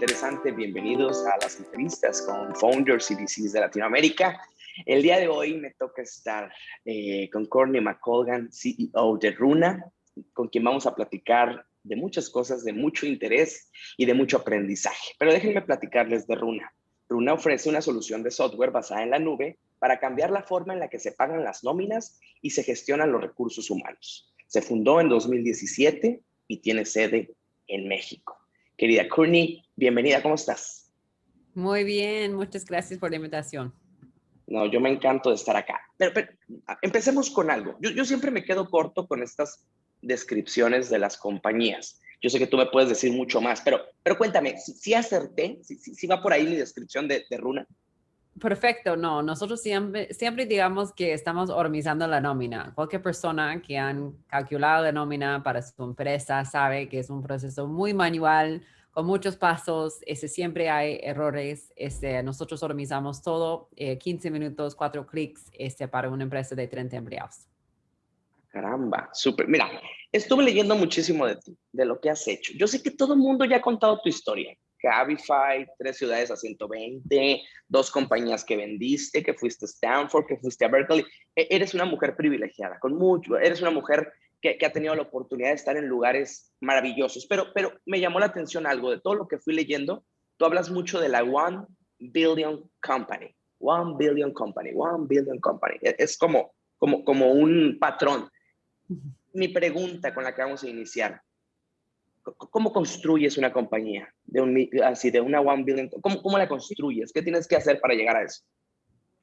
interesante. Bienvenidos a las entrevistas con Founders y VCs de Latinoamérica. El día de hoy me toca estar eh, con Courtney McColgan, CEO de Runa, con quien vamos a platicar de muchas cosas, de mucho interés y de mucho aprendizaje. Pero déjenme platicarles de Runa. Runa ofrece una solución de software basada en la nube para cambiar la forma en la que se pagan las nóminas y se gestionan los recursos humanos. Se fundó en 2017 y tiene sede en México. Querida Courtney, bienvenida, ¿cómo estás? Muy bien, muchas gracias por la invitación. No, yo me encanto de estar acá. Pero, empecemos con algo. Yo, yo, siempre me quedo corto con estas descripciones de las compañías. Yo sé que tú me puedes decir mucho más, pero, pero cuéntame, si, acerté, si, si, va por ahí mi descripción de, de Runa. Perfecto, no, nosotros siempre, siempre digamos que estamos organizando la nómina. Cualquier persona que han calculado la nómina para su empresa sabe que es un proceso muy manual, con muchos pasos, ese, siempre hay errores. Este, nosotros organizamos todo, 15 eh, minutos, 4 clics este, para una empresa de 30 empleados. Caramba, súper. Mira, estuve leyendo muchísimo de ti, de lo que has hecho. Yo sé que todo el mundo ya ha contado tu historia. Cabify, tres ciudades a 120, dos compañías que vendiste, que fuiste a Stanford, que fuiste a Berkeley. E, eres una mujer privilegiada, con mucho, eres una mujer que, ha tenido la oportunidad de estar en lugares maravillosos. Pero, pero me llamó la atención algo de todo lo que fui leyendo. Tú hablas mucho de la One Billion Company. One Billion Company, One Billion Company. E, es como, como, como un patrón. Mi pregunta con la que vamos a iniciar, ¿Cómo construyes una compañía de un, así de una one billion? ¿Cómo, ¿Cómo la construyes? ¿Qué tienes que hacer para llegar a eso?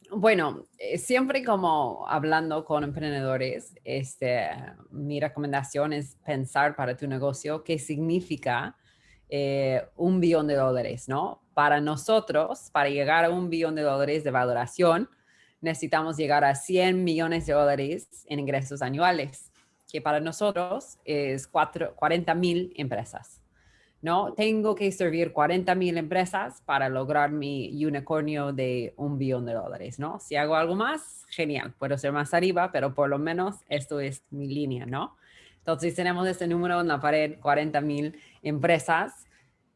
Bueno, eh, siempre como hablando con emprendedores, este, mi recomendación es pensar para tu negocio qué significa eh, un billón de dólares, ¿no? Para nosotros, para llegar a un billón de dólares de valoración, necesitamos llegar a 100 millones de dólares en ingresos anuales que para nosotros es 40 mil empresas. ¿No? Tengo que servir 40 mil empresas para lograr mi unicornio de un billón de dólares, ¿no? Si hago algo más, genial, puedo ser más arriba, pero por lo menos esto es mi línea, ¿no? Entonces tenemos este número en la pared, 40 mil empresas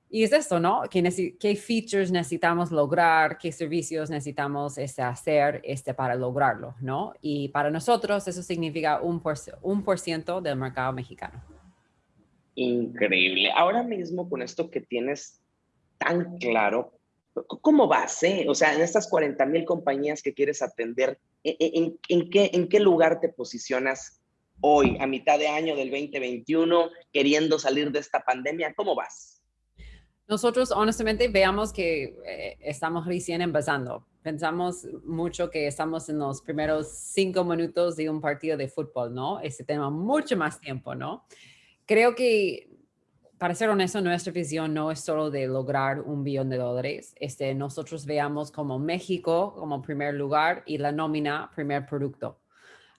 y es esto, ¿no? ¿Qué, ¿Qué, features necesitamos lograr? ¿Qué servicios necesitamos este, hacer este, para lograrlo, ¿no? Y para nosotros eso significa un por, un por ciento del mercado mexicano. Increíble. Ahora mismo con esto que tienes tan claro, ¿cómo vas? Eh? O sea, en estas 40 mil compañías que quieres atender, ¿en, en, en, qué, ¿en qué lugar te posicionas hoy, a mitad de año del 2021, queriendo salir de esta pandemia? ¿Cómo vas? Nosotros honestamente veamos que eh, estamos recién empezando. Pensamos mucho que estamos en los primeros cinco minutos de un partido de fútbol, ¿no? Ese tema mucho más tiempo, ¿no? Creo que, para ser honesto, nuestra visión no es solo de lograr un billón de dólares. Este, nosotros veamos como México como primer lugar y la nómina primer producto.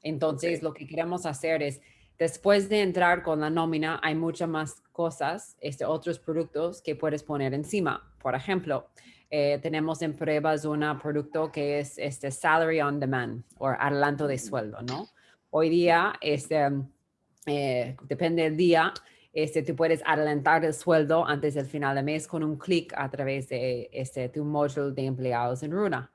Entonces, lo que queremos hacer es Después de entrar con la nómina, hay muchas más cosas, este, otros productos que puedes poner encima. Por ejemplo, eh, tenemos en pruebas un producto que es este salary on demand o adelanto de sueldo, ¿no? Hoy día, este, eh, depende del día, este, tú puedes adelantar el sueldo antes del final de mes con un clic a través de este, tu módulo de empleados en Runa.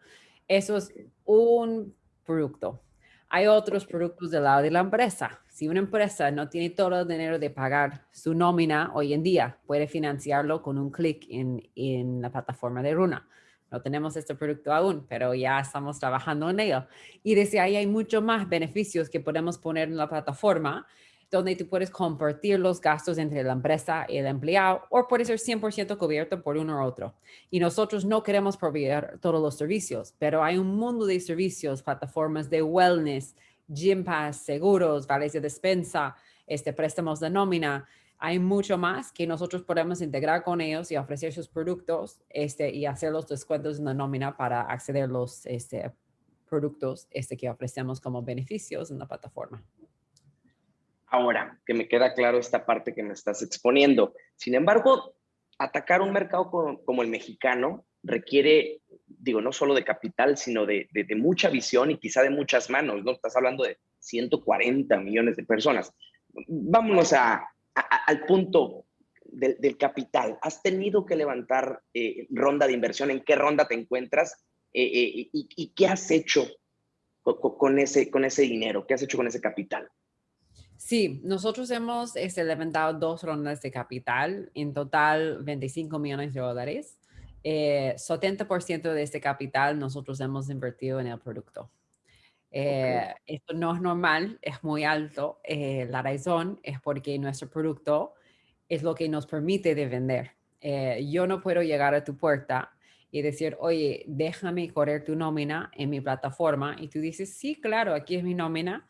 Eso es un producto. Hay otros productos del lado de la empresa. Si una empresa no tiene todo el dinero de pagar su nómina hoy en día, puede financiarlo con un clic en, en la plataforma de Runa. No tenemos este producto aún, pero ya estamos trabajando en ello. Y desde ahí hay muchos más beneficios que podemos poner en la plataforma donde tú puedes compartir los gastos entre la empresa y el empleado o puede ser 100% cubierto por uno u otro. Y nosotros no queremos proveer todos los servicios, pero hay un mundo de servicios, plataformas de wellness, gym pass, seguros, vales de despensa, este, préstamos de nómina. Hay mucho más que nosotros podemos integrar con ellos y ofrecer sus productos este, y hacer los descuentos en la nómina para acceder a los este, productos este, que ofrecemos como beneficios en la plataforma. Ahora, que me queda claro esta parte que me estás exponiendo. Sin embargo, atacar un mercado como, el mexicano requiere, digo, no solo de capital, sino de, mucha visión y quizá de muchas manos, ¿no? Estás hablando de 140 millones de personas. Vámonos al punto del, capital. ¿Has tenido que levantar eh, ronda de inversión? ¿En qué ronda te encuentras? Eh, eh, y, qué has hecho con, ese, con ese dinero? ¿Qué has hecho con ese capital? Sí, nosotros hemos este, levantado dos rondas de capital, en total 25 millones de dólares. 70% de este capital nosotros hemos invertido en el producto. Esto no es normal, es muy alto. la razón es porque nuestro producto es lo que nos permite de vender. Eh, yo no puedo llegar a tu puerta y decir, oye, déjame correr tu nómina en mi plataforma. Y tú dices, sí, claro, aquí es mi nómina.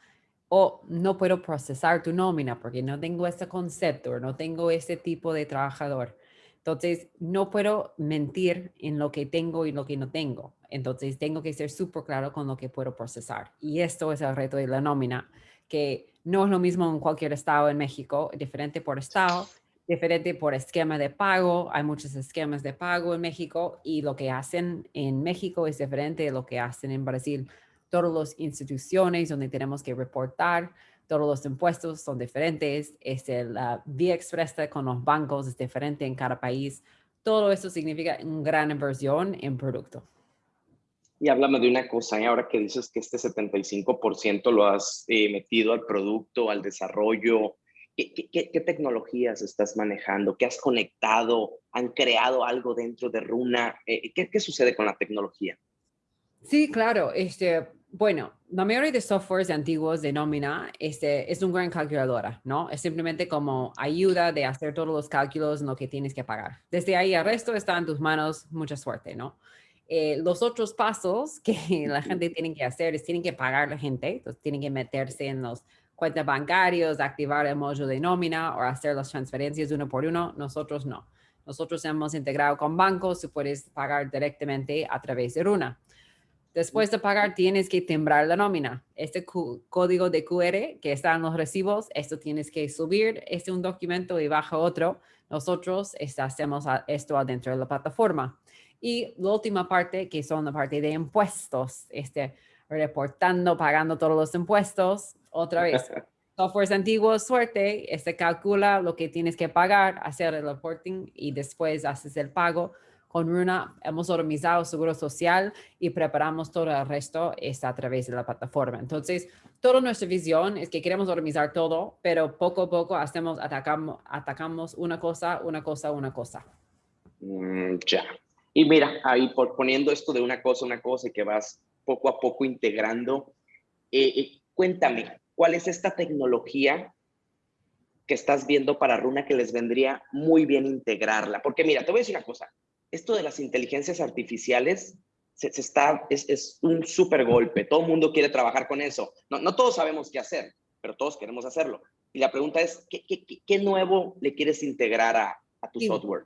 O no puedo procesar tu nómina porque no tengo ese concepto, no tengo ese tipo de trabajador. Entonces, no puedo mentir en lo que tengo y lo que no tengo. Entonces, tengo que ser súper claro con lo que puedo procesar. Y esto es el reto de la nómina, que no es lo mismo en cualquier estado en México, diferente por estado diferente por esquema de pago. Hay muchos esquemas de pago en México y lo que hacen en México es diferente de lo que hacen en Brasil. Todas las instituciones donde tenemos que reportar, todos los impuestos son diferentes. Este, la vía expresa con los bancos es diferente en cada país. Todo eso significa una gran inversión en producto. Y háblame de una cosa, y ¿eh? ahora que dices que este 75% lo has eh, metido al producto, al desarrollo, ¿Qué, tecnologías estás manejando? ¿Qué has conectado? ¿Han creado algo dentro de Runa? Eh, ¿Qué, sucede con la tecnología? Sí, claro. Este, bueno, la mayoría de softwares antiguos de nómina este, es una gran calculadora, ¿no? Es simplemente como ayuda de hacer todos los cálculos en lo que tienes que pagar. Desde ahí el resto está en tus manos, mucha suerte, ¿no? Eh, los otros pasos que la gente tiene que hacer es tienen que pagar a la gente, entonces tienen que meterse en los cuentas bancarios, activar el módulo de nómina o hacer las transferencias uno por uno. Nosotros no. Nosotros hemos integrado con bancos, tú puedes pagar directamente a través de Runa. Después de pagar, tienes que timbrar la nómina. Este código de QR que está en los recibos, esto tienes que subir, este un documento y baja otro. Nosotros este, hacemos esto adentro de la plataforma. Y la última parte, que son la parte de impuestos, este, reportando, pagando todos los impuestos, otra vez, softwares antiguos, suerte, este calcula lo que tienes que pagar, hacer el reporting y después haces el pago. Con Runa hemos organizado seguro social y preparamos todo el resto está a través de la plataforma. Entonces, toda nuestra visión es que queremos organizar todo, pero poco a poco hacemos, atacamos, atacamos una cosa, una cosa, una cosa. Mm, ya. Y mira, ahí por poniendo esto de una cosa, una cosa y que vas poco a poco integrando, eh, eh, cuéntame, ¿Cuál es esta tecnología que estás viendo para Runa que les vendría muy bien integrarla? Porque mira, te voy a decir una cosa. Esto de las inteligencias artificiales se, está, es, un súper golpe. Todo el mundo quiere trabajar con eso. No, no todos sabemos qué hacer, pero todos queremos hacerlo. Y la pregunta es, ¿qué, qué, qué nuevo le quieres integrar a, a tu software?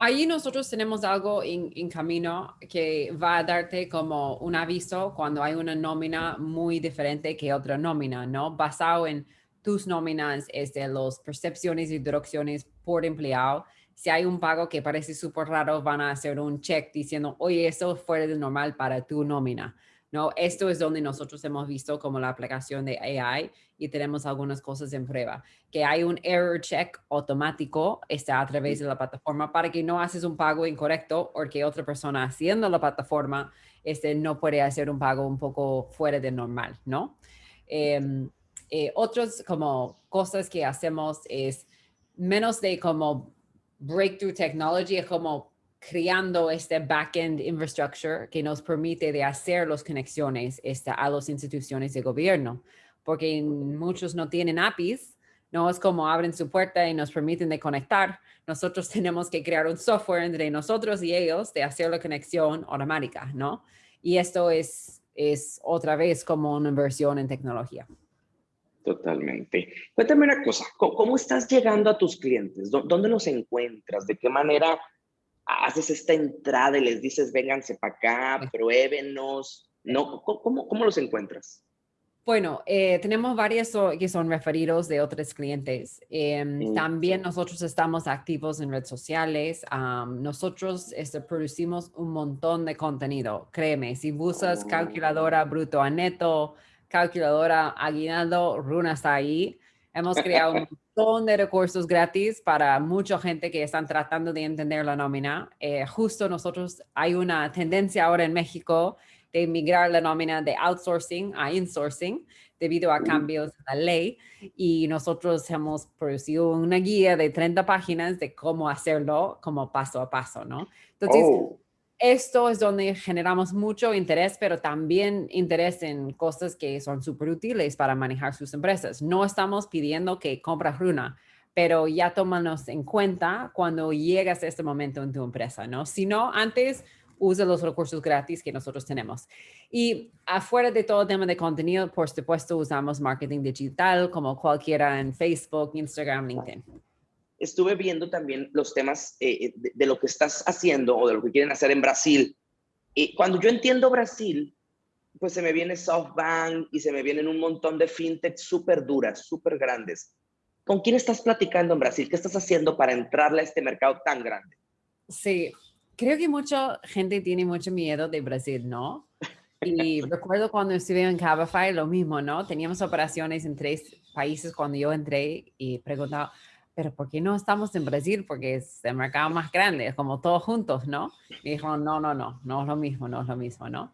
Ahí nosotros tenemos algo en, camino que va a darte como un aviso cuando hay una nómina muy diferente que otra nómina, ¿no? Basado en tus nóminas, es de las percepciones y direcciones por empleado. Si hay un pago que parece súper raro, van a hacer un check diciendo, oye, eso fue de normal para tu nómina. ¿no? Esto es donde nosotros hemos visto como la aplicación de AI y tenemos algunas cosas en prueba, que hay un error check automático está a través de la plataforma para que no haces un pago incorrecto o que otra persona haciendo la plataforma este, no puede hacer un pago un poco fuera de normal, ¿no? Eh, eh, otros como cosas que hacemos es menos de como breakthrough technology, es como creando este backend infrastructure que nos permite de hacer las conexiones este, a las instituciones de gobierno, porque muchos no tienen APIs, no es como abren su puerta y nos permiten de conectar. Nosotros tenemos que crear un software entre nosotros y ellos de hacer la conexión automática, ¿no? Y esto es, es otra vez como una inversión en tecnología. Totalmente. Cuéntame una cosa, ¿cómo, estás llegando a tus clientes? ¿Dónde los encuentras? ¿De qué manera haces esta entrada y les dices, vénganse para acá, pruébenos, ¿no? ¿Cómo, cómo los encuentras? Bueno, eh, tenemos varios que son referidos de otros clientes. Em, también nosotros estamos activos en redes sociales. nosotros este, producimos un montón de contenido. Créeme, si buscas calculadora bruto a neto, calculadora aguinaldo, Runa está ahí Hemos creado un montón de recursos gratis para mucha gente que están tratando de entender la nómina. Eh, justo nosotros, hay una tendencia ahora en México de migrar la nómina de outsourcing a insourcing debido a cambios en la ley y nosotros hemos producido una guía de 30 páginas de cómo hacerlo como paso a paso, ¿no? Entonces, oh. Esto es donde generamos mucho interés, pero también interés en cosas que son súper útiles para manejar sus empresas. No estamos pidiendo que compras Runa, pero ya tómanos en cuenta cuando llegas a este momento en tu empresa, ¿no? Si no, antes usa los recursos gratis que nosotros tenemos. Y afuera de todo tema de contenido, por supuesto, usamos marketing digital como cualquiera en Facebook, Instagram, LinkedIn. Estuve viendo también los temas eh, eh, de, lo que estás haciendo o de lo que quieren hacer en Brasil. Y cuando yo entiendo Brasil, pues se me viene SoftBank y se me vienen un montón de fintech súper duras, súper grandes. ¿Con quién estás platicando en Brasil? ¿Qué estás haciendo para entrarle a este mercado tan grande? Sí, creo que mucha gente tiene mucho miedo de Brasil, ¿no? Y recuerdo cuando estuve en Cabify, lo mismo, ¿no? Teníamos operaciones en tres países cuando yo entré y preguntaba, pero ¿por qué no estamos en Brasil? Porque es el mercado más grande, es como todos juntos, ¿no? Y dijo, no, no, no, no es lo mismo, no es lo mismo, ¿no?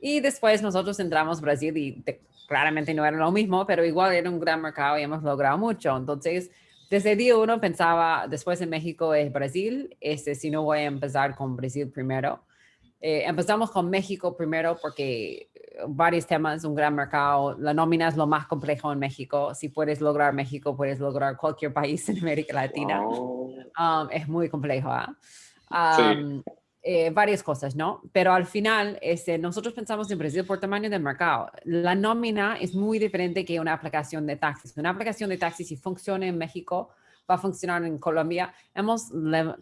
Y después nosotros entramos a Brasil y claramente no era lo mismo, pero igual era un gran mercado y hemos logrado mucho. Entonces, desde día uno pensaba, después en México es Brasil, este, si no voy a empezar con Brasil primero. Eh, empezamos con México primero porque eh, varios temas, un gran mercado, la nómina es lo más complejo en México. Si puedes lograr México, puedes lograr cualquier país en América Latina. Um, es muy complejo. ¿ah? Um, eh, varias cosas, ¿no? Pero al final, este, nosotros pensamos en Brasil por tamaño del mercado. La nómina es muy diferente que una aplicación de taxis. Una aplicación de taxis, si funciona en México, va a funcionar en Colombia. Hemos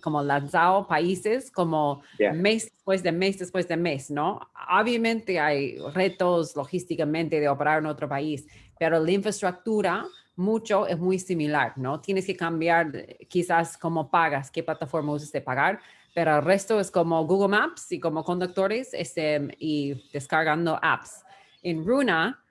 como lanzado países como mes después de mes después de mes, ¿no? Obviamente hay retos logísticamente de operar en otro país, pero la infraestructura mucho es muy similar, ¿no? Tienes que cambiar quizás cómo pagas, qué plataforma usas de pagar, pero el resto es como Google Maps y como conductores este, y descargando apps. En Runa,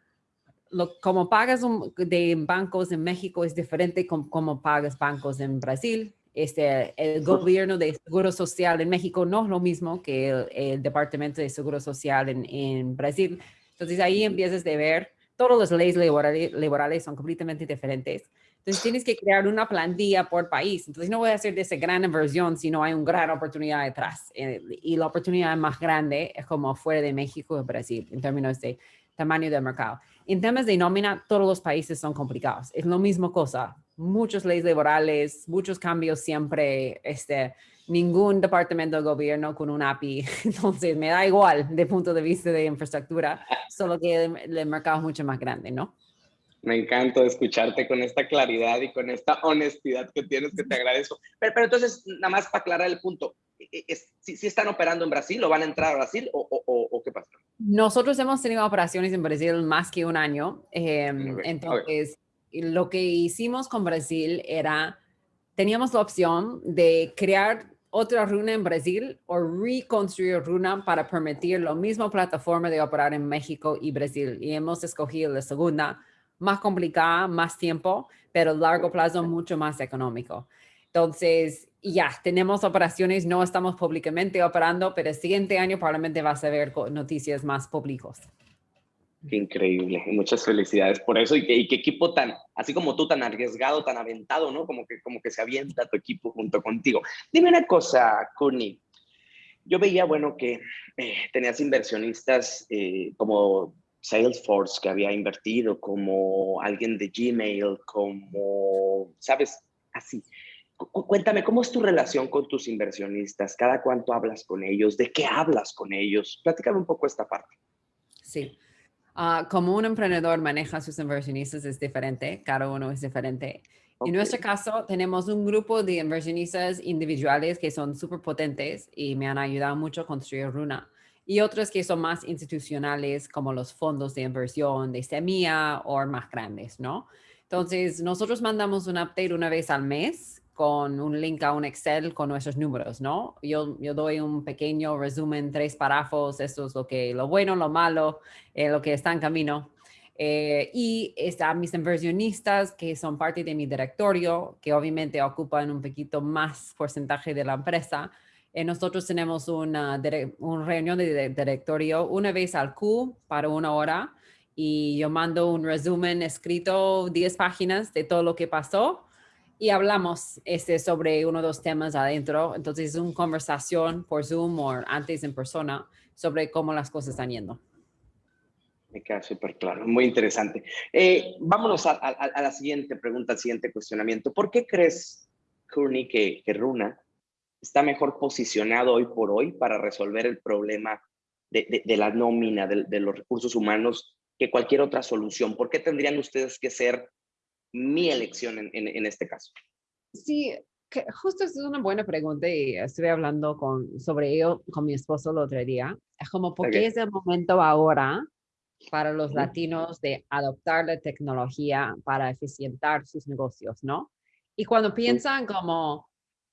lo, como pagas de bancos en México es diferente como, como pagas bancos en Brasil. Este, el gobierno de Seguro Social en México no es lo mismo que el, Departamento de Seguro Social en, en, Brasil. Entonces ahí empiezas a ver, todas las leyes laborales, laborales son completamente diferentes. Entonces tienes que crear una plantilla por país. Entonces no voy a hacer de esa gran inversión si no hay una gran oportunidad detrás. Eh, y la oportunidad más grande es como fuera de México y Brasil en términos de tamaño del mercado. En temas de nómina, todos los países son complicados. Es lo mismo cosa. Muchas leyes laborales, muchos cambios siempre, este, ningún departamento de gobierno con un API. Entonces me da igual de punto de vista de infraestructura, solo que el mercado es mucho más grande, ¿no? Me encanta escucharte con esta claridad y con esta honestidad que tienes, que te agradezco. Pero, pero entonces, nada más para aclarar el punto, e, e, es, ¿si, están operando en Brasil o van a entrar a Brasil o, o, o, qué pasa? Nosotros hemos tenido operaciones en Brasil más que un año. Em, entonces, lo que hicimos con Brasil era, teníamos la opción de crear otra runa en Brasil o reconstruir runa para permitir la misma plataforma de operar en México y Brasil. Y hemos escogido la segunda más complicada, más tiempo, pero a largo plazo mucho más económico. Entonces, ya, tenemos operaciones, no estamos públicamente operando, pero el siguiente año probablemente vas a ver noticias más públicos. Qué increíble, muchas felicidades por eso y, qué equipo tan, así como tú, tan arriesgado, tan aventado, ¿no? Como que, como que se avienta tu equipo junto contigo. Dime una cosa, Kuni. Yo veía, bueno, que eh, tenías inversionistas eh, como Salesforce que había invertido, como alguien de Gmail, como, ¿sabes? Así. Cuéntame, ¿cómo es tu relación con tus inversionistas? ¿Cada cuánto hablas con ellos? ¿De qué hablas con ellos? Platícame un poco esta parte. Sí. Ah, como un emprendedor maneja a sus inversionistas es diferente, cada uno es diferente. En nuestro caso, tenemos un grupo de inversionistas individuales que son súper potentes y me han ayudado mucho a construir Runa y otros que son más institucionales como los fondos de inversión de semilla o más grandes, ¿no? Entonces, nosotros mandamos un update una vez al mes con un link a un Excel con nuestros números, ¿no? Yo, yo doy un pequeño resumen, tres párrafos, esto es lo, que, lo bueno, lo malo, eh, lo que está en camino. Eh, y están mis inversionistas que son parte de mi directorio, que obviamente ocupan un poquito más porcentaje de la empresa. Eh, nosotros tenemos una, una reunión de directorio una vez al Q para una hora y yo mando un resumen escrito, 10 páginas de todo lo que pasó y hablamos este, sobre uno o dos temas adentro. Entonces es una conversación por Zoom o antes en persona sobre cómo las cosas están yendo. Me queda súper claro, muy interesante. Eh, vámonos a, la siguiente pregunta, al siguiente cuestionamiento. ¿Por qué crees, Courtney, que, Runa está mejor posicionado hoy por hoy para resolver el problema de, la nómina, de, los recursos humanos, que cualquier otra solución? ¿Por qué tendrían ustedes que ser mi elección en, este caso? Sí, que justo es una buena pregunta y estuve hablando con, sobre ello con mi esposo el otro día. Es como, ¿por qué es el momento ahora para los latinos de adoptar la tecnología para eficientar sus negocios, ¿no? Y cuando piensan como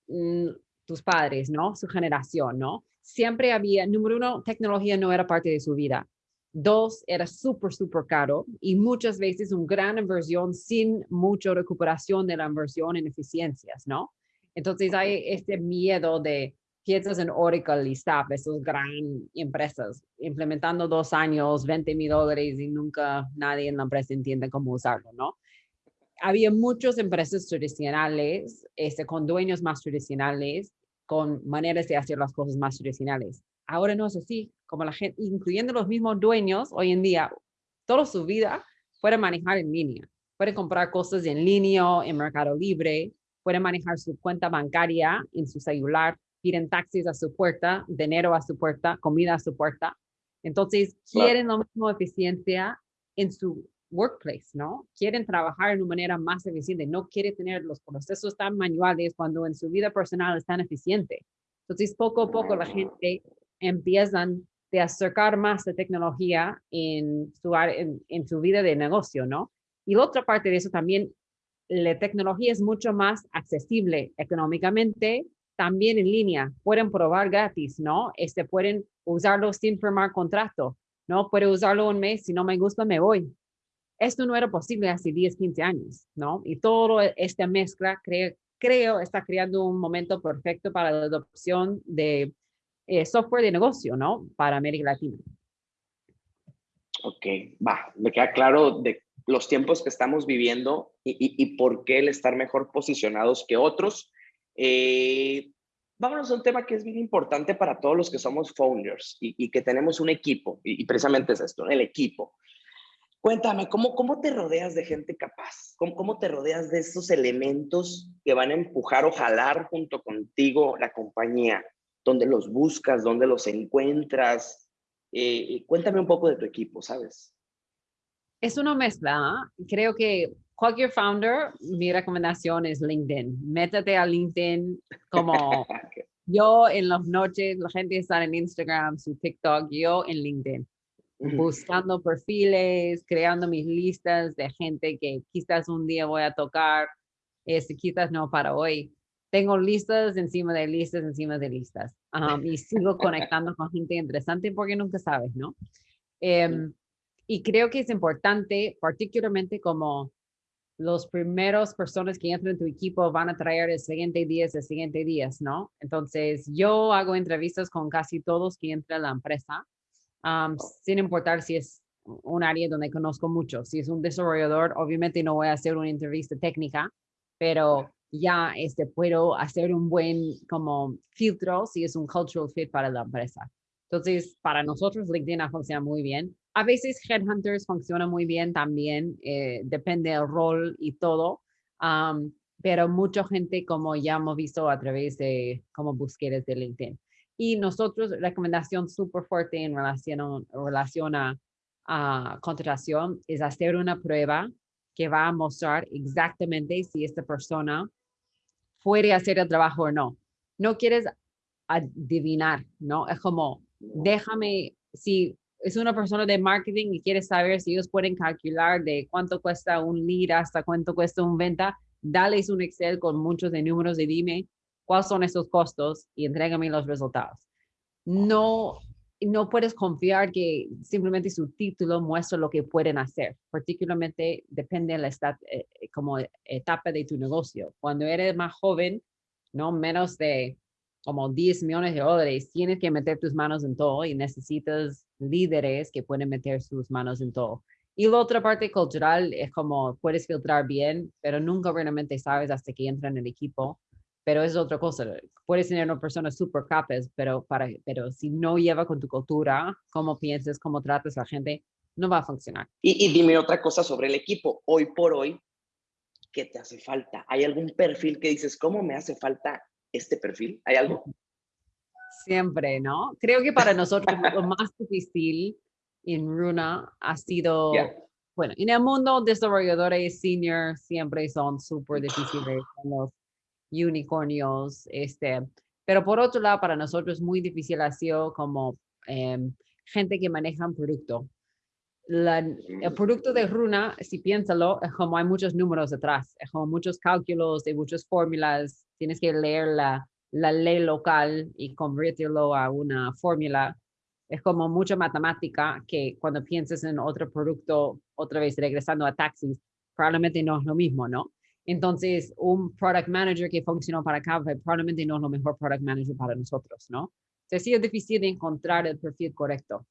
mm, tus padres, ¿no? Su generación, ¿no? Siempre había, número uno, tecnología no era parte de su vida. Dos, era súper, súper caro y muchas veces una gran inversión sin mucha recuperación de la inversión en eficiencias, ¿no? Entonces hay este miedo de, piensas en Oracle y SAP, esas grandes empresas, implementando dos años, 20 mil dólares y nunca nadie en la empresa entiende cómo usarlo, ¿no? Había muchas empresas tradicionales, este, con dueños más tradicionales, con maneras de hacer las cosas más tradicionales. Ahora no es así, como la gente, incluyendo los mismos dueños, hoy en día, toda su vida puede manejar en línea, puede comprar cosas en línea, en Mercado Libre, puede manejar su cuenta bancaria en su celular, piden taxis a su puerta, dinero a su puerta, comida a su puerta. Entonces, quieren la misma eficiencia en su workplace, ¿no? Quieren trabajar de una manera más eficiente, no quieren tener los procesos tan manuales cuando en su vida personal es tan eficiente. Entonces, poco a poco la gente empiezan de acercar más la tecnología en su, vida de negocio, ¿no? Y la otra parte de eso también, la tecnología es mucho más accesible económicamente también en línea, pueden probar gratis, ¿no? Este, pueden usarlo sin firmar contrato, ¿no? Puede usarlo un mes, si no me gusta, me voy. Esto no era posible hace 10, 15 años, ¿no? Y todo esta mezcla, creo, está creando un momento perfecto para la adopción de eh, software de negocio, ¿no? Para América Latina. Ok, va, me queda claro de los tiempos que estamos viviendo y, y por qué el estar mejor posicionados que otros eh, vámonos a un tema que es bien importante para todos los que somos founders y, que tenemos un equipo, y, precisamente es esto, el equipo. Cuéntame, ¿cómo, cómo te rodeas de gente capaz? ¿Cómo, ¿Cómo te rodeas de esos elementos que van a empujar o jalar junto contigo la compañía? ¿Dónde los buscas? ¿Dónde los encuentras? Eh, cuéntame un poco de tu equipo, ¿sabes? Es una mezcla. ¿ah? Creo que cualquier founder, mi recomendación es LinkedIn. Métete a LinkedIn como yo en las noches, la gente está en Instagram, su TikTok, yo en LinkedIn. Buscando perfiles, creando mis listas de gente que quizás un día voy a tocar, este, quizás no para hoy. Tengo listas encima de listas encima de listas. y sigo conectando con gente interesante porque nunca sabes, ¿no? Em, y creo que es importante, particularmente como los primeros personas que entran en tu equipo van a traer el siguiente día, el siguiente día, ¿no? Entonces, yo hago entrevistas con casi todos que entran a la empresa, sin importar si es un área donde conozco mucho. Si es un desarrollador, obviamente no voy a hacer una entrevista técnica, pero ya este, puedo hacer un buen como filtro si es un cultural fit para la empresa. Entonces, para nosotros LinkedIn funciona muy bien. A veces Headhunters funciona muy bien también, eh, depende del rol y todo, pero mucha gente como ya hemos visto a través de como búsquedas de LinkedIn. Y nosotros, recomendación súper fuerte en relación, relación a, a contratación es hacer una prueba que va a mostrar exactamente si esta persona puede hacer el trabajo o no. No quieres adivinar, ¿no? Es como déjame, si es una persona de marketing y quiere saber si ellos pueden calcular de cuánto cuesta un lead hasta cuánto cuesta un venta, dales un Excel con muchos de números y dime cuáles son esos costos y entrégame los resultados. No no puedes confiar que simplemente su título muestra lo que pueden hacer. Particularmente depende de la eh, eh, como etapa de tu negocio. Cuando eres más joven, no menos de como 10 millones de dólares, tienes que meter tus manos en todo y necesitas líderes que pueden meter sus manos en todo. Y la otra parte cultural es como puedes filtrar bien, pero nunca realmente sabes hasta que entra en el equipo. Pero es otra cosa. Puedes tener una persona súper capaz, pero, para, pero si no lleva con tu cultura, cómo piensas, cómo tratas a la gente, no va a funcionar. Y, y dime otra cosa sobre el equipo. Hoy por hoy, ¿qué te hace falta? ¿Hay algún perfil que dices, cómo me hace falta este perfil? ¿Hay algo? Siempre, ¿no? Creo que para nosotros lo más difícil en Runa ha sido, bueno, en el mundo desarrolladores senior siempre son súper difíciles, los unicornios, este, pero por otro lado, para nosotros muy difícil ha sido como em, gente que maneja un producto. el mm. producto de Runa, si piénsalo, es como hay muchos números detrás, es como muchos cálculos, de muchas fórmulas, tienes que leer la, la ley local y convertirlo a una fórmula. Es como mucha matemática que cuando pienses en otro producto, otra vez regresando a taxis, probablemente no es lo mismo, ¿no? Entonces, un product manager que funcionó para Cabify probablemente no es lo mejor product manager para nosotros, ¿no? Se ha sido difícil de encontrar el perfil correcto.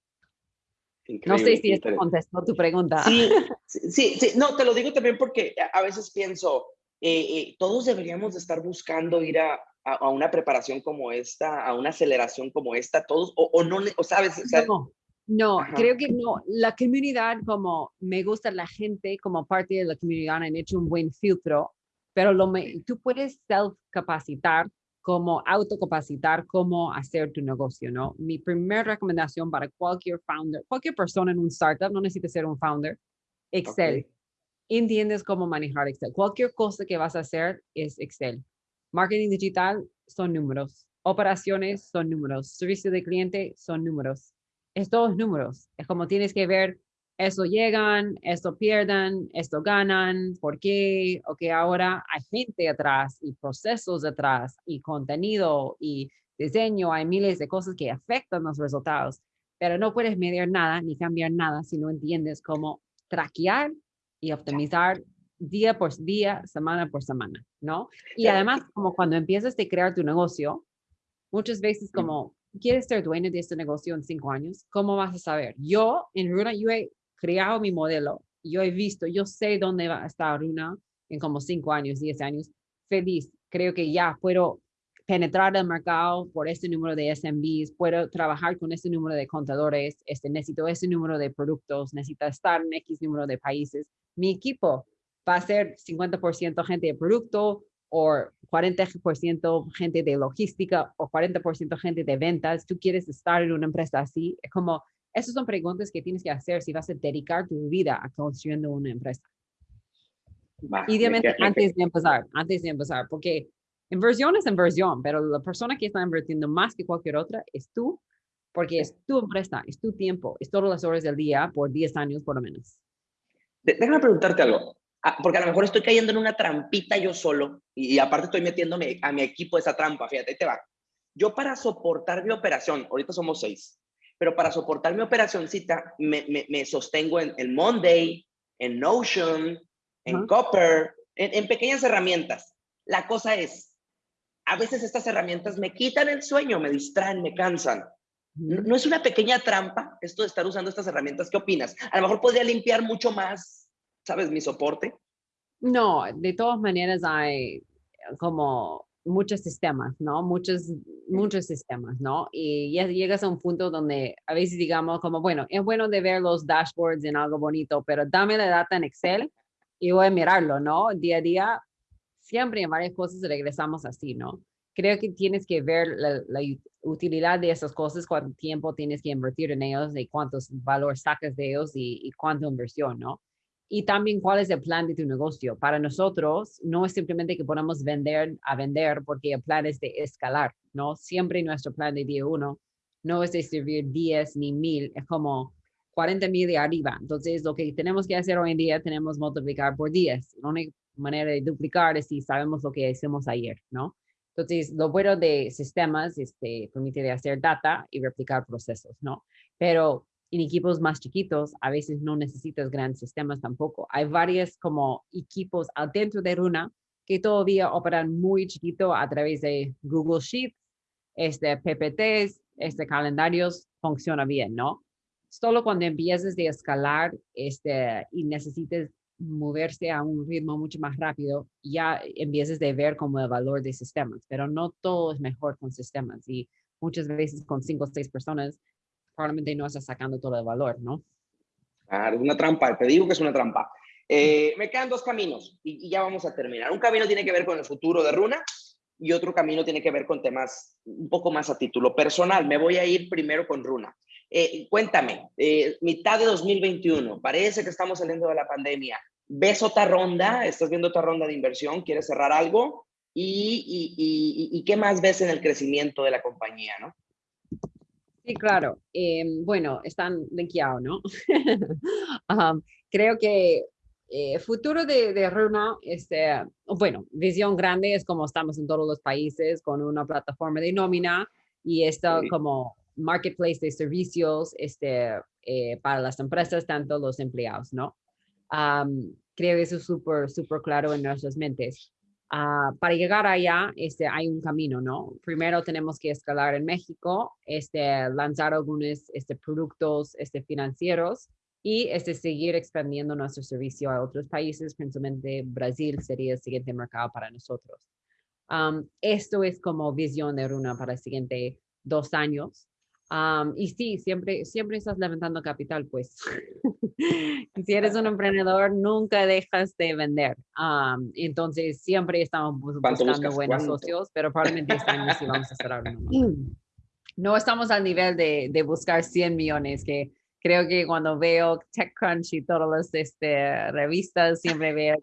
no sé si esto contestó tu pregunta. Sí, sí, sí, no, te lo digo también porque a veces pienso, eh, eh, todos deberíamos de estar buscando ir a, a, una preparación como esta, a una aceleración como esta, todos, o, no, o sabes, no, no creo que no, la comunidad como me gusta la gente como parte de la comunidad han hecho un buen filtro, pero lo me, tú puedes self-capacitar como autocapacitar cómo hacer tu negocio, ¿no? Mi primera recomendación para cualquier founder, cualquier persona en un startup, no necesita ser un founder, Excel entiendes cómo manejar Excel. Cualquier cosa que vas a hacer es Excel. Marketing digital son números. Operaciones son números. Servicio de cliente son números. Es todos números. Es como tienes que ver, eso llegan, esto pierdan, esto ganan, por qué, o que ahora hay gente atrás y procesos atrás y contenido y diseño, hay miles de cosas que afectan los resultados, pero no puedes medir nada ni cambiar nada si no entiendes cómo traquear y optimizar día por día, semana por semana, ¿no? Y además, como cuando empiezas a crear tu negocio, muchas veces como, ¿quieres ser dueño de este negocio en cinco años? ¿Cómo vas a saber? Yo, en Runa, yo he creado mi modelo, yo he visto, yo sé dónde va a estar Runa en como cinco años, diez años, feliz. Creo que ya puedo penetrar el mercado por este número de SMBs, puedo trabajar con este número de contadores, este, necesito este número de productos, necesito estar en X número de países mi equipo va a ser 50% gente de producto o 40% gente de logística o 40% gente de ventas. Tú quieres estar en una empresa así. Es como, esas son preguntas que tienes que hacer si vas a dedicar tu vida a construyendo una empresa. Idealmente antes de empezar, antes de empezar, porque inversión es inversión, pero la persona que está invirtiendo más que cualquier otra es tú, porque es tu empresa, es tu tiempo, es todas las horas del día por 10 años por lo menos. Déjame preguntarte algo, porque a lo mejor estoy cayendo en una trampita yo solo y, aparte estoy metiéndome a mi equipo esa trampa, fíjate, ahí te va. Yo para soportar mi operación, ahorita somos seis, pero para soportar mi operacióncita me, me, me sostengo en el Monday, en Notion, en Copper, en, en pequeñas herramientas. La cosa es, a veces estas herramientas me quitan el sueño, me distraen, me cansan. ¿No es una pequeña trampa esto de estar usando estas herramientas? ¿Qué opinas? A lo mejor podría limpiar mucho más, ¿sabes? Mi soporte. No, de todas maneras hay como muchos sistemas, ¿no? Muchos, muchos sistemas, ¿no? Y ya llegas a un punto donde a veces digamos como, bueno, es bueno de ver los dashboards en algo bonito, pero dame la data en Excel y voy a mirarlo, ¿no? Día a día, siempre en varias cosas regresamos así, ¿no? creo que tienes que ver la, utilidad de esas cosas, cuánto tiempo tienes que invertir en ellos y cuántos valor sacas de ellos y, y cuánto inversión, ¿no? Y también cuál es el plan de tu negocio. Para nosotros no es simplemente que podamos vender a vender porque el plan es de escalar, ¿no? Siempre nuestro plan de día uno no es de servir 10 ni mil, es como 40 mil de arriba. Entonces, lo que tenemos que hacer hoy en día, tenemos multiplicar por 10. La única manera de duplicar es si sabemos lo que hicimos ayer, ¿no? Entonces, lo bueno de sistemas este, permite hacer data y replicar procesos, ¿no? Pero en equipos más chiquitos, a veces no necesitas grandes sistemas tampoco. Hay varios como equipos adentro de Runa que todavía operan muy chiquito a través de Google Sheets, este, PPTs, este, calendarios, funciona bien, ¿no? Solo cuando empieces de escalar este, y necesites moverse a un ritmo mucho más rápido, ya empieces de ver como el valor de sistemas, pero no todo es mejor con sistemas y muchas veces con cinco o seis personas probablemente no estás sacando todo el valor, ¿no? Claro, es una trampa, te digo que es una trampa. Eh, me quedan dos caminos y, ya vamos a terminar. Un camino tiene que ver con el futuro de Runa y otro camino tiene que ver con temas un poco más a título personal. Me voy a ir primero con Runa. Eh, cuéntame, eh, mitad de 2021, parece que estamos saliendo de la pandemia. ¿Ves otra ronda? ¿Estás viendo otra ronda de inversión? ¿Quieres cerrar algo? ¿Y, qué más ves en el crecimiento de la compañía? ¿no? Sí, claro. Em, bueno, están linkeados, ¿no? creo que el eh, futuro de, de, Runa, este, bueno, visión grande es como estamos en todos los países con una plataforma de nómina y esto como marketplace de servicios este, eh, para las empresas, tanto los empleados, ¿no? creo que eso es súper, súper claro en nuestras mentes. Uh, para llegar allá, este, hay un camino, ¿no? Primero tenemos que escalar en México, este, lanzar algunos este, productos este, financieros y este, seguir expandiendo nuestro servicio a otros países, principalmente Brasil sería el siguiente mercado para nosotros. Esto es como visión de Runa para el siguiente dos años y sí, siempre, siempre estás levantando capital, pues. si eres un emprendedor, nunca dejas de vender. entonces, siempre estamos buscando buenos socios, pero probablemente este año sí vamos a cerrar No estamos al nivel de, de buscar 100 millones, que creo que cuando veo TechCrunch y todas las este, revistas, siempre veo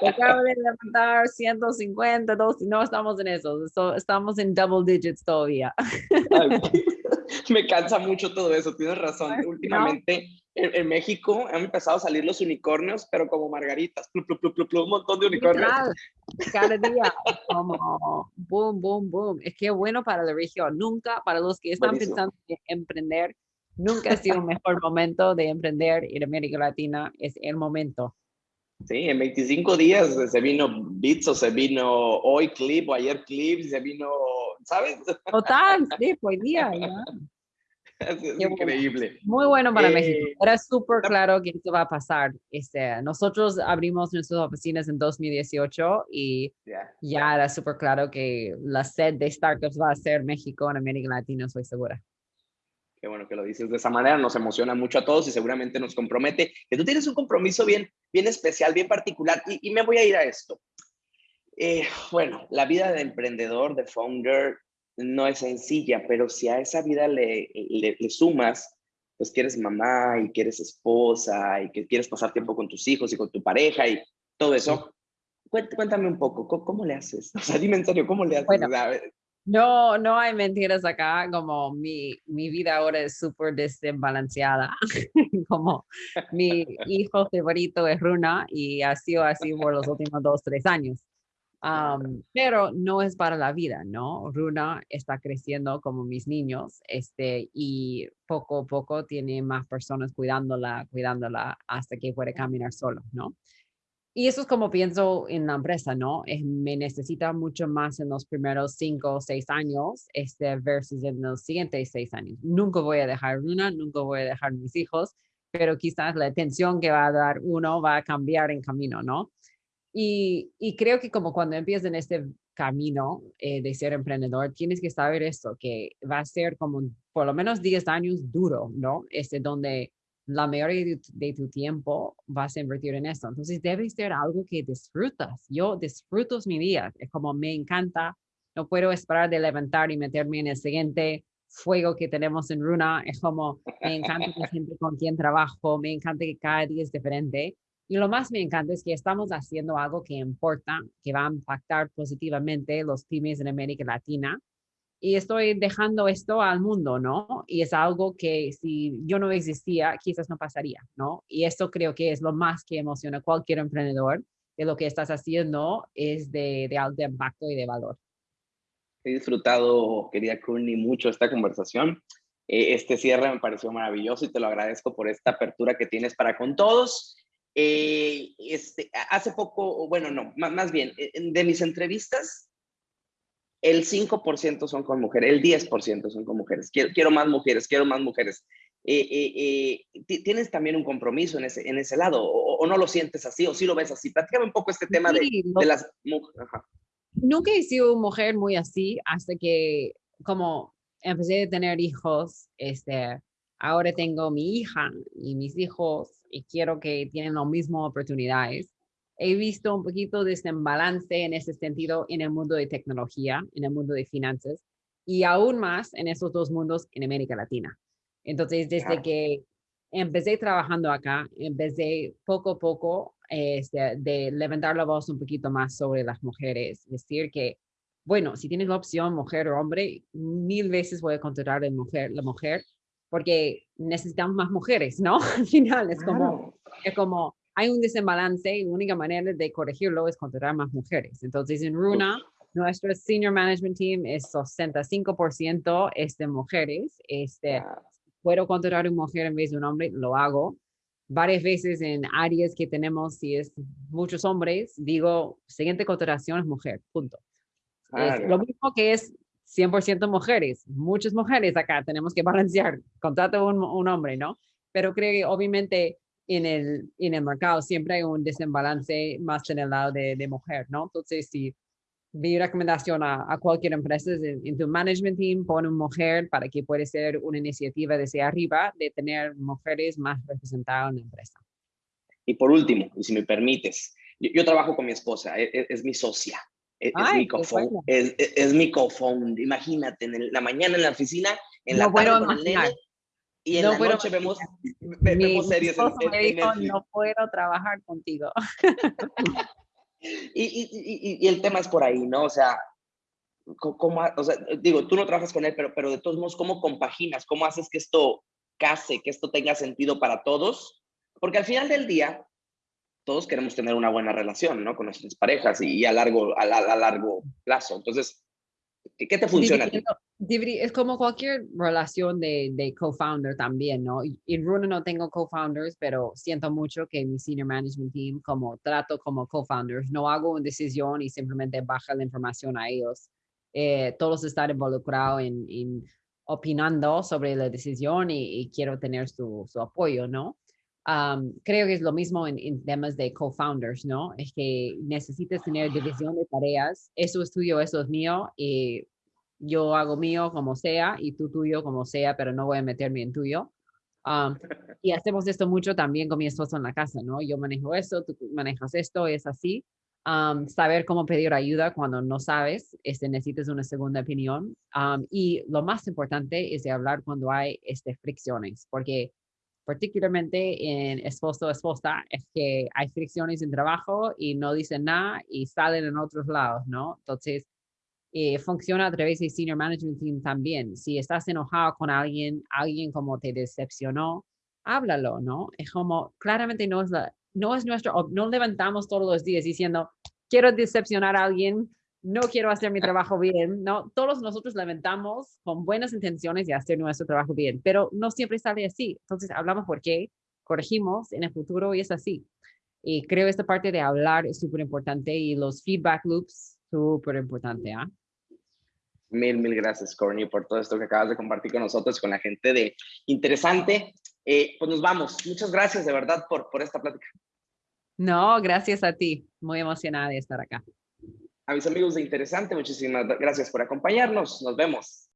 que acabo de levantar 150, dos, no estamos en eso, estamos en double digits todavía. me cansa mucho todo eso, tienes razón. Últimamente en, México han empezado a salir los unicornios, pero como margaritas, un montón de unicornios. Cada día, como boom, boom, boom. Es que bueno para la región. Nunca, para los que están pensando en emprender, nunca ha sido un mejor momento de emprender en América Latina. Es el momento. Sí, en 25 días se vino Bits o se vino hoy Clip o ayer Clip, se vino, ¿sabes? Total, sí, hoy día. Es, increíble. Muy bueno para México. Eh, Era súper claro que esto va a pasar. Este, nosotros abrimos nuestras oficinas en 2018 y ya era súper claro que la sed de startups va a ser México en América Latina, estoy segura. Qué bueno que lo dices de esa manera, nos emociona mucho a todos y seguramente nos compromete, que tú tienes un compromiso bien, bien especial, bien particular y, me voy a ir a esto. Eh, bueno, la vida de emprendedor, de founder, no es sencilla, pero si a esa vida le, le, sumas, pues que eres mamá y que eres esposa y que quieres pasar tiempo con tus hijos y con tu pareja y todo eso, cuéntame un poco, ¿cómo, le haces? O sea, dime en serio, ¿cómo le haces? No, no hay mentiras acá, como mi, mi vida ahora es súper desbalanceada, como mi hijo favorito es Runa y ha sido así por los últimos dos, tres años. pero no es para la vida, ¿no? Runa está creciendo como mis niños, este, y poco a poco tiene más personas cuidándola, cuidándola hasta que puede caminar solo, ¿no? Y eso es como pienso en la empresa, ¿no? me necesita mucho más en los primeros cinco o seis años este, versus en los siguientes seis años. Nunca voy a dejar una, nunca voy a dejar mis hijos, pero quizás la atención que va a dar uno va a cambiar en camino, ¿no? Y, y creo que como cuando empiezas en este camino eh, de ser emprendedor, tienes que saber esto, que va a ser como por lo menos 10 años duro, ¿no? Este, donde la mayoría de tu, tiempo vas a invertir en esto. Entonces debe ser algo que disfrutas. Yo disfruto mi vida. Es como me encanta. No puedo esperar de levantar y meterme en el siguiente fuego que tenemos en Runa. Es como me encanta la gente con quien trabajo. Me encanta que cada día es diferente. Y lo más me encanta es que estamos haciendo algo que importa, que va a impactar positivamente los pymes en América Latina y estoy dejando esto al mundo, ¿no? Y es algo que si yo no existía, quizás no pasaría, ¿no? Y esto creo que es lo más que emociona a cualquier emprendedor, que lo que estás haciendo es de, de alto impacto y de valor. He disfrutado, querida Courtney, mucho esta conversación. Eh, este cierre me pareció maravilloso y te lo agradezco por esta apertura que tienes para con todos. Eh, este, hace poco, bueno, no, más, bien, de mis entrevistas, el 5% son con mujeres, el 10% son con mujeres. Quiero, quiero, más mujeres, quiero más mujeres. ¿Tienes también un compromiso en ese, en ese lado o, no lo sientes así o sí lo ves así? Platícame un poco este tema de, de, las mujeres. Nunca he sido mujer muy así hasta que como empecé a tener hijos, este, ahora tengo mi hija y mis hijos y quiero que tienen las mismas oportunidades. He visto un poquito de balance en ese sentido en el mundo de tecnología, en el mundo de finanzas y aún más en esos dos mundos en América Latina. Entonces, desde que empecé trabajando acá, empecé poco a poco este, de levantar la voz un poquito más sobre las mujeres, decir que bueno, si tienes la opción mujer o hombre, mil veces voy a contratar la mujer, la mujer, porque necesitamos más mujeres, ¿no? Al final es como, es como, hay un desbalance y la única manera de corregirlo es contratar más mujeres. Entonces, en Runa, nuestro senior management team es 65% es de mujeres. Este, puedo contratar una mujer en vez de un hombre, lo hago. Varias veces en áreas que tenemos, si es muchos hombres, digo, siguiente contratación es mujer, punto lo mismo que es 100% mujeres, muchas mujeres acá, tenemos que balancear, contrato un, un hombre, ¿no? Pero creo que obviamente en el, en el mercado siempre hay un desembalance más en el lado de, de mujer, ¿no? Entonces, si mi recomendación a, a cualquier empresa es en, tu management team, pon una mujer para que pueda ser una iniciativa desde arriba de tener mujeres más representadas en la empresa. Y por último, y si me permites, yo, trabajo con mi esposa, es, e, es mi socia. Es, mi cofón, es, es, mi cofón. Imagínate, en la mañana en la oficina, en la tarde con el nene, y en la noche vemos, vemos series. En, me dijo, no puedo trabajar contigo. y, y, y, el tema es por ahí, ¿no? O sea, ¿cómo, o sea, digo, tú no trabajas con él, pero, pero de todos modos, ¿cómo compaginas? ¿Cómo haces que esto case, que esto tenga sentido para todos? Porque al final del día, todos queremos tener una buena relación, ¿no? Con nuestras parejas y, a, largo, a, largo plazo. Entonces, ¿qué, te funciona? Es como cualquier relación de, de co-founder también, ¿no? En Runa no tengo co-founders, pero siento mucho que mi senior management team, como trato como co-founders, no hago una decisión y simplemente baja la información a ellos. Eh, todos están involucrados en, opinando sobre la decisión y, y quiero tener su, su apoyo, ¿no? Creo que es lo mismo en, temas de co-founders, ¿no? Es que necesitas tener división de tareas. Eso es tuyo, eso es mío. Y yo hago mío como sea y tú tuyo como sea, pero no voy a meterme en tuyo. y hacemos esto mucho también con mi esposo en la casa, ¿no? Yo manejo esto, tú manejas esto, es así. saber cómo pedir ayuda cuando no sabes, este, necesitas una segunda opinión. y lo más importante es de hablar cuando hay este, fricciones, porque particularmente en esposo esposa, es que hay fricciones en trabajo y no dicen nada y salen en otros lados, ¿no? Entonces, eh, funciona a través de Senior Management Team también. Si estás enojado con alguien, alguien como te decepcionó, háblalo, ¿no? Es como, claramente no es, la, no es nuestro, no levantamos todos los días diciendo, quiero decepcionar a alguien no quiero hacer mi trabajo bien, ¿no? Todos nosotros lamentamos con buenas intenciones de hacer nuestro trabajo bien, pero no siempre sale así. Entonces hablamos por qué, corregimos en el futuro y es así. Y creo esta parte de hablar es súper importante y los feedback loops súper importante, ¿ah? Mil, mil gracias, Corny, por todo esto que acabas de compartir con nosotros, con la gente de Interesante. Eh, pues nos vamos. Muchas gracias de verdad por, por esta plática. No, gracias a ti. Muy emocionada de estar acá. A mis amigos de Interesante, muchísimas gracias por acompañarnos. Nos vemos.